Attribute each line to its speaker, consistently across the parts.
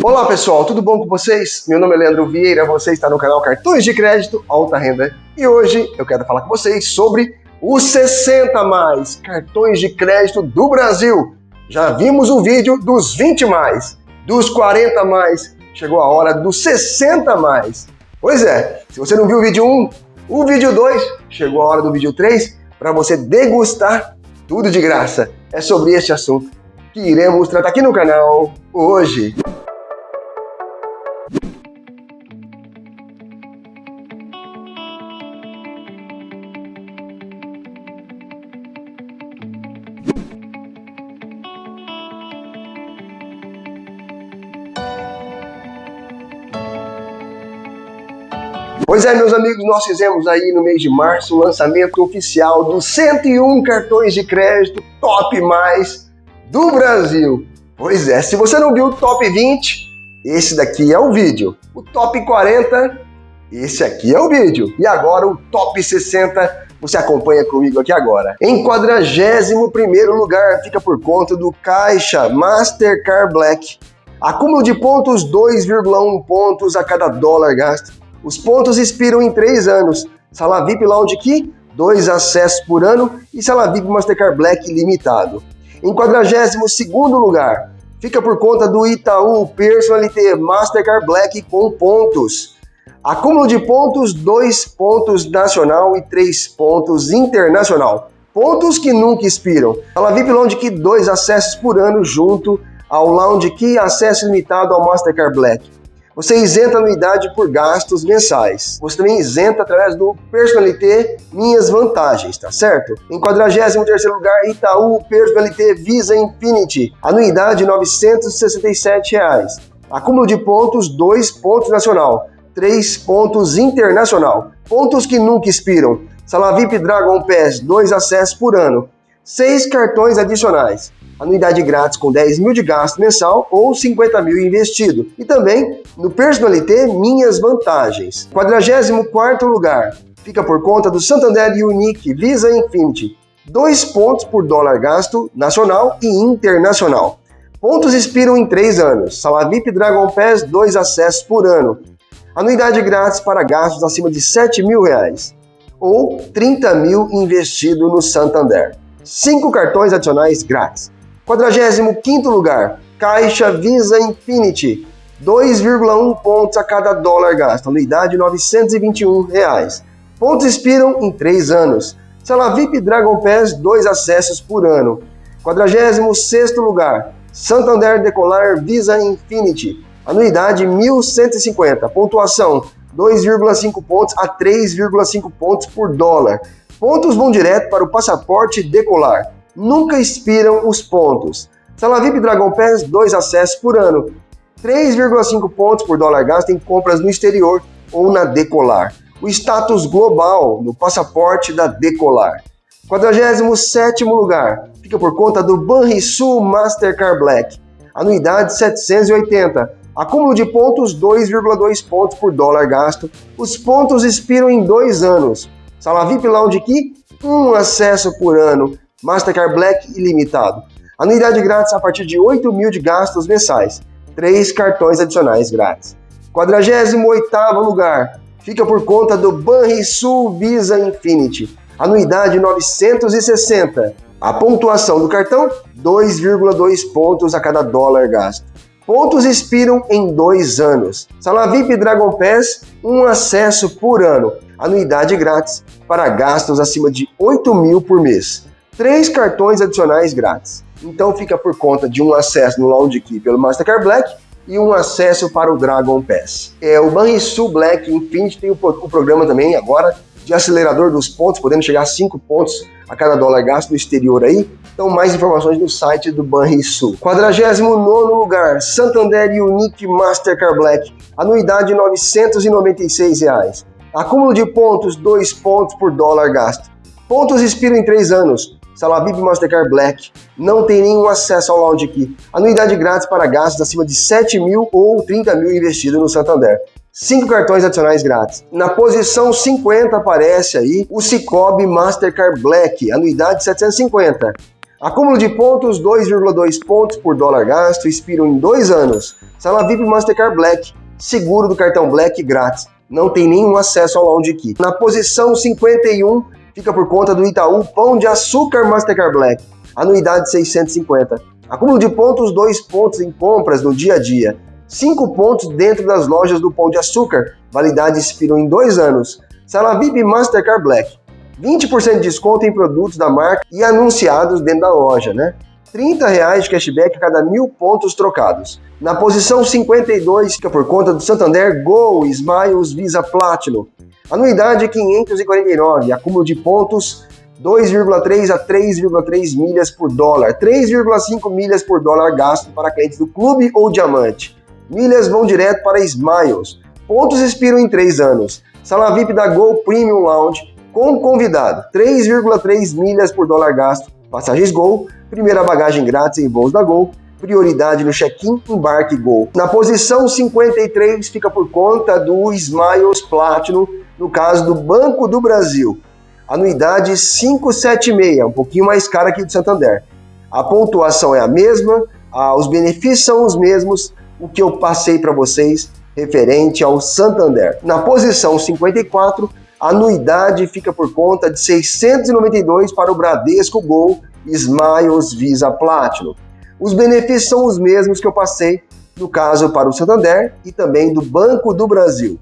Speaker 1: Olá pessoal, tudo bom com vocês? Meu nome é Leandro Vieira, você está no canal Cartões de Crédito Alta Renda e hoje eu quero falar com vocês sobre os 60 mais cartões de crédito do Brasil. Já vimos o vídeo dos 20 mais, dos 40 mais, chegou a hora dos 60 mais. Pois é, se você não viu o vídeo 1, o vídeo 2, chegou a hora do vídeo 3 para você degustar tudo de graça. É sobre este assunto que iremos tratar aqui no canal hoje. Pois é, meus amigos, nós fizemos aí no mês de março o lançamento oficial dos 101 cartões de crédito top mais do Brasil. Pois é, se você não viu o top 20, esse daqui é o vídeo. O top 40, esse aqui é o vídeo. E agora o top 60, você acompanha comigo aqui agora. Em 41º lugar, fica por conta do Caixa Mastercard Black. Acúmulo de pontos 2,1 pontos a cada dólar gasto os pontos expiram em 3 anos. Sala VIP Lounge Key, 2 acessos por ano e Sala VIP Mastercard Black limitado. Em 42º lugar, fica por conta do Itaú Personalité Mastercard Black com pontos. Acúmulo de pontos, 2 pontos nacional e 3 pontos internacional. Pontos que nunca expiram. Sala VIP Lounge Key, 2 acessos por ano junto ao Lounge Key acesso limitado ao Mastercard Black. Você isenta anuidade por gastos mensais. Você também isenta através do Personalité Minhas Vantagens, tá certo? Em 43º lugar, Itaú Personalité Visa Infinity. Anuidade 967 reais. Acúmulo de pontos, 2 pontos nacional, 3 pontos internacional. Pontos que nunca expiram. Sala VIP Dragon Pass, 2 acessos por ano. 6 cartões adicionais anuidade grátis com 10 mil de gasto mensal ou 50 mil investido. E também no Personalité Minhas Vantagens. 44 lugar fica por conta do Santander Unique Visa Infinity. 2 pontos por dólar gasto nacional e internacional. Pontos expiram em 3 anos. Sala VIP Dragon Pass 2 acessos por ano. Anuidade grátis para gastos acima de 7 mil reais. Ou 30 mil investido no Santander. 5 cartões adicionais grátis. 45º lugar, Caixa Visa Infinity, 2,1 pontos a cada dólar gasto, anuidade 921 reais. Pontos expiram em 3 anos. Sala VIP Dragon Pass, 2 acessos por ano. 46º lugar, Santander Decolar Visa Infinity, anuidade 1.150, pontuação 2,5 pontos a 3,5 pontos por dólar. Pontos vão direto para o passaporte Decolar nunca expiram os pontos. Sala VIP Dragon Pass, 2 acessos por ano. 3,5 pontos por dólar gasto em compras no exterior ou na Decolar. O status global no passaporte da Decolar. 47º lugar fica por conta do Banrisul Mastercard Black. Anuidade 780. Acúmulo de pontos 2,2 pontos por dólar gasto. Os pontos expiram em dois anos. Sala VIP Lounge Key, um acesso por ano. Mastercard Black ilimitado. Anuidade grátis a partir de 8 mil de gastos mensais. Três cartões adicionais grátis. 48º lugar fica por conta do Banrisul Visa Infinity. Anuidade 960. A pontuação do cartão 2,2 pontos a cada dólar gasto. Pontos expiram em dois anos. Sala VIP Dragon Pass, um acesso por ano. Anuidade grátis para gastos acima de 8 mil por mês três cartões adicionais grátis. Então fica por conta de um acesso no Lounge Key pelo Mastercard Black e um acesso para o Dragon Pass. É, o Banrisul Black Infinity tem o, o programa também agora de acelerador dos pontos, podendo chegar a 5 pontos a cada dólar gasto no exterior aí. Então mais informações no site do Banrisul. 49 lugar, Santander Unique Mastercard Black, anuidade 996 reais. Acúmulo de pontos, 2 pontos por dólar gasto. Pontos expiram em 3 anos. Sala VIP Mastercard Black, não tem nenhum acesso ao Lounge Key. Anuidade grátis para gastos acima de 7 mil ou 30 mil investido no Santander. 5 cartões adicionais grátis. Na posição 50 aparece aí o Cicobi Mastercard Black, anuidade 750. Acúmulo de pontos, 2,2 pontos por dólar gasto, expiram em dois anos. Sala VIP Mastercard Black, seguro do cartão Black grátis. Não tem nenhum acesso ao Lounge Key. Na posição 51, fica por conta do Itaú Pão de Açúcar Mastercard Black. Anuidade 650. Acúmulo de pontos, 2 pontos em compras no dia a dia. 5 pontos dentro das lojas do Pão de Açúcar. Validade expiram em dois anos. Sala VIP Mastercard Black. 20% de desconto em produtos da marca e anunciados dentro da loja, né? 30 reais de cashback a cada mil pontos trocados. Na posição 52 fica por conta do Santander Go Smiles Visa Platinum. Anuidade 549, acúmulo de pontos 2,3 a 3,3 milhas por dólar, 3,5 milhas por dólar gasto para clientes do clube ou diamante. Milhas vão direto para Smiles. Pontos expiram em 3 anos. Sala VIP da Go Premium Lounge com convidado, 3,3 milhas por dólar gasto, passagens Gol, primeira bagagem grátis em voos da Gol, prioridade no check-in, embarque Gol. Na posição 53 fica por conta do Smiles Platinum, no caso do Banco do Brasil. Anuidade 576, um pouquinho mais cara que do Santander. A pontuação é a mesma, os benefícios são os mesmos, o que eu passei para vocês referente ao Santander. Na posição 54 a anuidade fica por conta de 692 para o Bradesco Gol Smiles Visa Platinum. Os benefícios são os mesmos que eu passei no caso para o Santander e também do Banco do Brasil.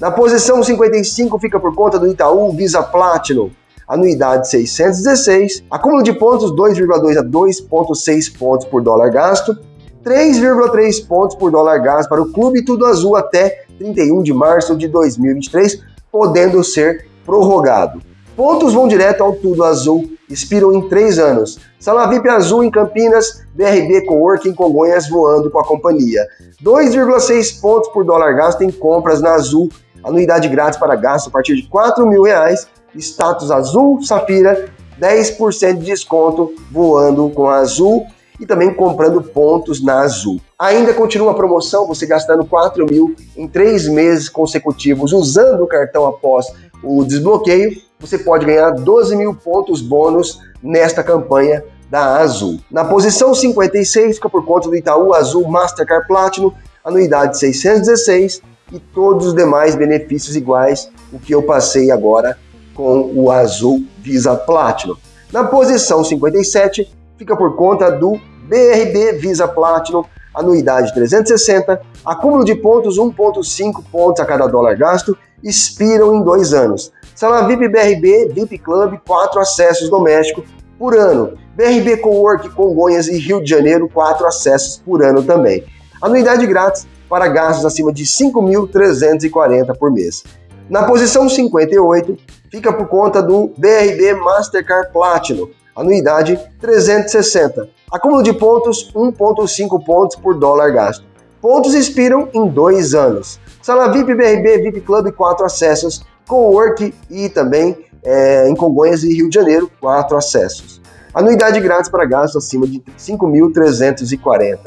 Speaker 1: Na posição 55 fica por conta do Itaú Visa Platinum, anuidade 616, acúmulo de pontos 2,2 a 2,6 pontos por dólar gasto, 3,3 pontos por dólar gasto para o Clube Tudo Azul até 31 de março de 2023, podendo ser prorrogado. Pontos vão direto ao Tudo Azul, expiram em três anos. Sala VIP Azul em Campinas, BRB Coworking Congonhas voando com a companhia. 2,6 pontos por dólar gasto em compras na Azul, anuidade grátis para gasto a partir de 4 mil reais, status Azul Safira, 10% de desconto voando com a Azul e também comprando pontos na Azul. Ainda continua a promoção, você gastando 4 mil em três meses consecutivos usando o cartão após o desbloqueio, você pode ganhar 12 mil pontos bônus nesta campanha da Azul. Na posição 56 fica por conta do Itaú Azul Mastercard Platinum, anuidade 616 e todos os demais benefícios iguais o que eu passei agora com o Azul Visa Platinum. Na posição 57 fica por conta do BRB Visa Platinum, anuidade 360, acúmulo de pontos 1.5 pontos a cada dólar gasto, expiram em dois anos. Sala VIP BRB, VIP Club, 4 acessos domésticos por ano. BRB Cowork Congonhas e Rio de Janeiro, 4 acessos por ano também. Anuidade grátis para gastos acima de 5.340 por mês. Na posição 58, fica por conta do BRB Mastercard Platinum, anuidade 360. Acúmulo de pontos 1,5 pontos por dólar gasto. Pontos expiram em dois anos. Sala VIP BRB, VIP Club, 4 acessos. Cowork e também é, em Congonhas e Rio de Janeiro, 4 acessos. Anuidade grátis para gastos acima de 5.340.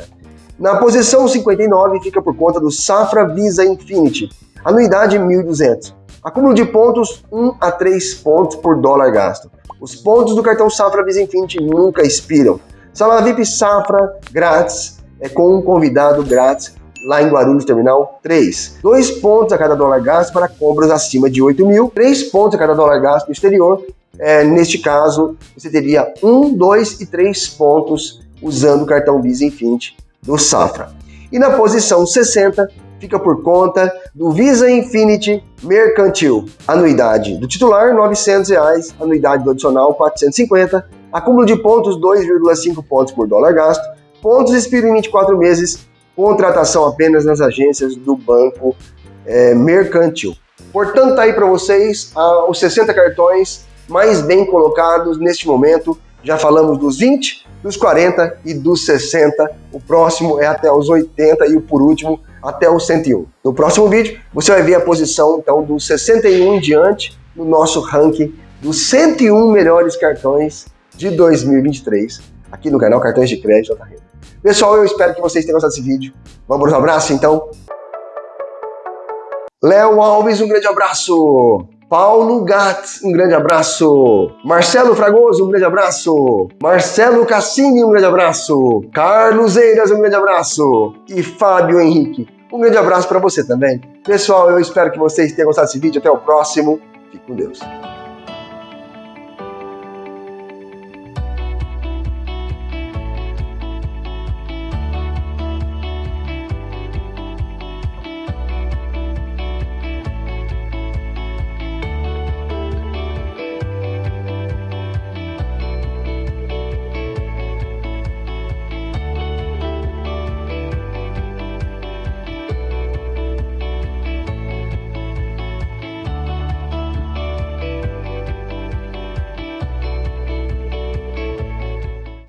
Speaker 1: Na posição 59 fica por conta do Safra Visa Infinity, anuidade 1.200. Acúmulo de pontos 1 a 3 pontos por dólar gasto. Os pontos do cartão Safra Visa Infinity nunca expiram. Sala VIP Safra grátis, é com um convidado grátis lá em Guarulhos Terminal 3. Dois pontos a cada dólar gasto para compras acima de 8 mil, três pontos a cada dólar gasto no exterior. É, neste caso, você teria um, dois e três pontos usando o cartão Visa Infinity do Safra. E na posição 60, fica por conta do Visa Infinity Mercantil. Anuidade do titular, 900 reais, anuidade do adicional, R$ 450, acúmulo de pontos, 2,5 pontos por dólar gasto, pontos expiram em 24 meses, contratação apenas nas agências do Banco é, Mercantil. Portanto, tá aí para vocês ah, os 60 cartões mais bem colocados neste momento. Já falamos dos 20, dos 40 e dos 60. O próximo é até os 80 e o por último até o 101. No próximo vídeo, você vai ver a posição então do 61 em diante no nosso ranking dos 101 melhores cartões de 2023 aqui no canal Cartões de Crédito Alta Renda. Pessoal, eu espero que vocês tenham gostado desse vídeo. Vamos um abraço então. Léo Alves, um grande abraço. Paulo Gatz, um grande abraço. Marcelo Fragoso, um grande abraço. Marcelo Cassini, um grande abraço. Carlos Eiras, um grande abraço. E Fábio Henrique, um grande abraço para você também. Pessoal, eu espero que vocês tenham gostado desse vídeo. Até o próximo. Fique com Deus.